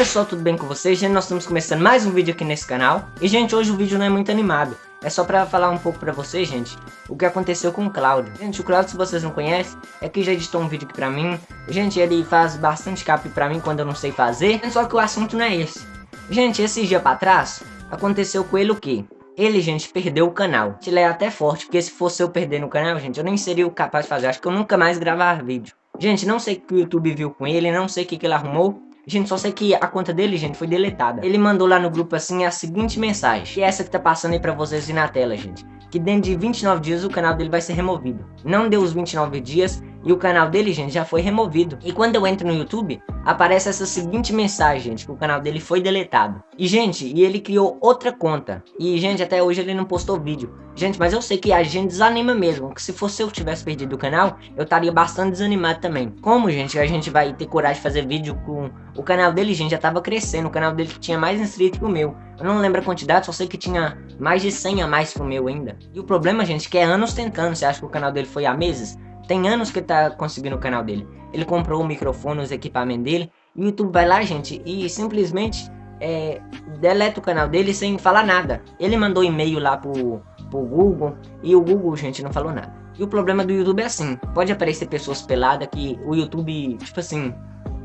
pessoal, tudo bem com vocês? Gente, nós estamos começando mais um vídeo aqui nesse canal E gente, hoje o vídeo não é muito animado É só pra falar um pouco pra vocês, gente O que aconteceu com o Claudio Gente, o Claudio, se vocês não conhecem É que já editou um vídeo aqui pra mim Gente, ele faz bastante cap pra mim quando eu não sei fazer Só que o assunto não é esse Gente, esse dia pra trás Aconteceu com ele o quê? Ele, gente, perdeu o canal. Ele é até forte, porque se fosse eu perder no canal, gente, eu nem seria capaz de fazer. Acho que eu nunca mais gravar vídeo. Gente, não sei o que o YouTube viu com ele, não sei o que, que ele arrumou. Gente, só sei que a conta dele, gente, foi deletada. Ele mandou lá no grupo, assim, a seguinte mensagem. Que é essa que tá passando aí pra vocês na tela, gente. Que dentro de 29 dias o canal dele vai ser removido. Não deu os 29 dias e o canal dele, gente, já foi removido. E quando eu entro no YouTube, aparece essa seguinte mensagem, gente, que o canal dele foi deletado. E, gente, e ele criou outra conta. E, gente, até hoje ele não postou vídeo. Gente, mas eu sei que a gente desanima mesmo, que se fosse eu tivesse perdido o canal, eu estaria bastante desanimado também. Como, gente, a gente vai ter coragem de fazer vídeo com... O canal dele, gente, já tava crescendo, o canal dele tinha mais inscritos que o meu. Eu não lembro a quantidade, só sei que tinha mais de 100 a mais que o meu ainda. E o problema, gente, é que é anos tentando, você acha que o canal dele foi há meses? Tem anos que tá conseguindo o canal dele. Ele comprou o microfone, os equipamentos dele. E o YouTube vai lá, gente, e simplesmente é, deleta o canal dele sem falar nada. Ele mandou e-mail lá pro, pro Google e o Google, gente, não falou nada. E o problema do YouTube é assim, pode aparecer pessoas peladas que o YouTube, tipo assim,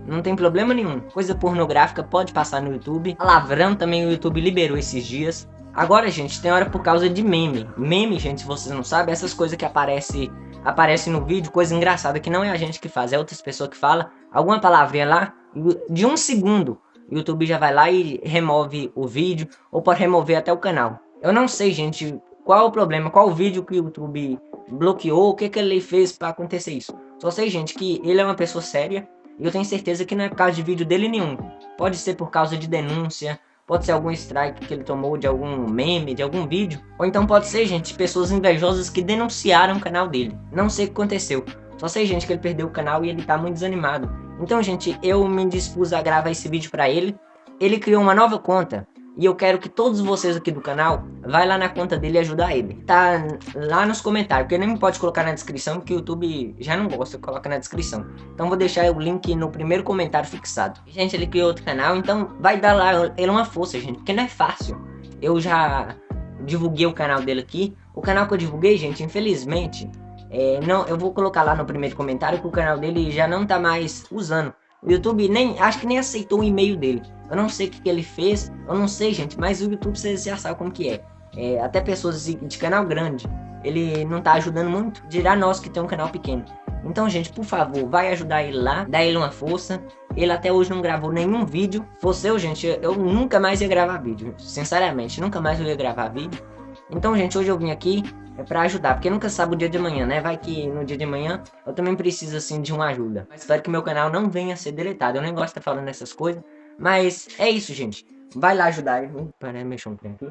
não tem problema nenhum. Coisa pornográfica pode passar no YouTube. Palavrão também o YouTube liberou esses dias. Agora, gente, tem hora por causa de meme. Meme, gente, se vocês não sabem, essas coisas que aparecem aparece no vídeo, coisa engraçada, que não é a gente que faz, é outras pessoas que fala alguma palavrinha lá, de um segundo, o YouTube já vai lá e remove o vídeo, ou pode remover até o canal. Eu não sei, gente, qual o problema, qual o vídeo que o YouTube bloqueou, o que, que ele fez para acontecer isso. Só sei, gente, que ele é uma pessoa séria, e eu tenho certeza que não é por causa de vídeo dele nenhum. Pode ser por causa de denúncia, Pode ser algum strike que ele tomou de algum meme, de algum vídeo. Ou então pode ser, gente, pessoas invejosas que denunciaram o canal dele. Não sei o que aconteceu. Só sei, gente, que ele perdeu o canal e ele tá muito desanimado. Então, gente, eu me dispus a gravar esse vídeo pra ele. Ele criou uma nova conta. E eu quero que todos vocês aqui do canal vai lá na conta dele e ajudar ele. Tá lá nos comentários, porque nem pode colocar na descrição, porque o YouTube já não gosta, coloca na descrição. Então vou deixar o link no primeiro comentário fixado. Gente, ele criou outro canal, então vai dar lá ele uma força, gente, porque não é fácil. Eu já divulguei o canal dele aqui. O canal que eu divulguei, gente, infelizmente, é, não, eu vou colocar lá no primeiro comentário que o canal dele já não tá mais usando. O YouTube nem, acho que nem aceitou o e-mail dele. Eu não sei o que, que, ele fez, eu não sei, gente, mas o YouTube vocês já sabem como que é. é até pessoas de, de, canal grande, ele não tá ajudando muito, dirá nós que tem um canal pequeno. Então, gente, por favor, vai ajudar ele lá, dá ele uma força. Ele até hoje não gravou nenhum vídeo. Fosse eu, gente, eu nunca mais ia gravar vídeo. Sinceramente, nunca mais eu ia gravar vídeo. Então, gente, hoje eu vim aqui é pra ajudar, porque nunca sabe o dia de amanhã, né? Vai que no dia de amanhã eu também preciso, assim, de uma ajuda. Mas espero que meu canal não venha a ser deletado. Eu nem gosto de estar falando essas coisas, mas é isso, gente. Vai lá ajudar ele. Peraí, mexer um trem aqui.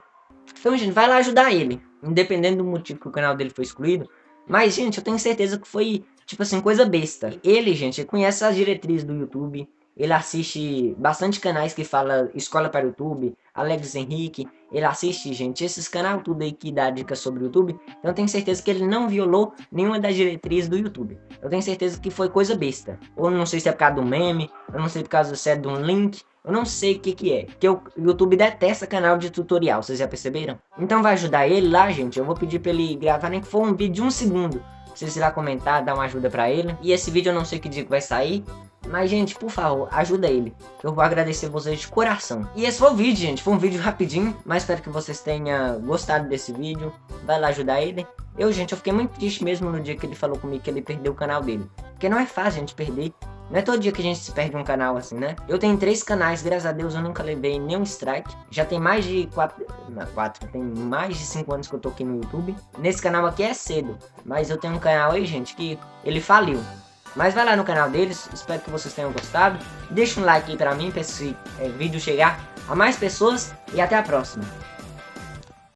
Então, gente, vai lá ajudar ele. Independente do motivo que o canal dele foi excluído. Mas, gente, eu tenho certeza que foi, tipo assim, coisa besta. Ele, gente, conhece as diretrizes do YouTube. Ele assiste bastante canais que fala Escola para o YouTube, Alex Henrique. Ele assiste, gente, esses canais tudo aí que dá dicas sobre o YouTube. Então eu tenho certeza que ele não violou nenhuma das diretrizes do YouTube. Eu tenho certeza que foi coisa besta. Ou não sei se é por causa do meme, eu não sei por causa se é de um link. Eu não sei o que que é, porque o YouTube detesta canal de tutorial, vocês já perceberam? Então vai ajudar ele lá, gente, eu vou pedir pra ele gravar nem que for um vídeo de um segundo. Vocês irá comentar, dar uma ajuda pra ele. E esse vídeo eu não sei que dia que vai sair, mas, gente, por favor, ajuda ele. Eu vou agradecer vocês de coração. E esse foi o vídeo, gente. Foi um vídeo rapidinho, mas espero que vocês tenham gostado desse vídeo. Vai lá ajudar ele. Eu, gente, eu fiquei muito triste mesmo no dia que ele falou comigo que ele perdeu o canal dele. Porque não é fácil a gente perder. Não é todo dia que a gente se perde um canal assim, né? Eu tenho três canais, graças a Deus eu nunca levei nenhum strike. Já tem mais de quatro... Não, quatro. Tem mais de cinco anos que eu tô aqui no YouTube. Nesse canal aqui é cedo. Mas eu tenho um canal aí, gente, que ele faliu. Mas vai lá no canal deles, espero que vocês tenham gostado. Deixa um like aí pra mim, pra esse é, vídeo chegar a mais pessoas. E até a próxima.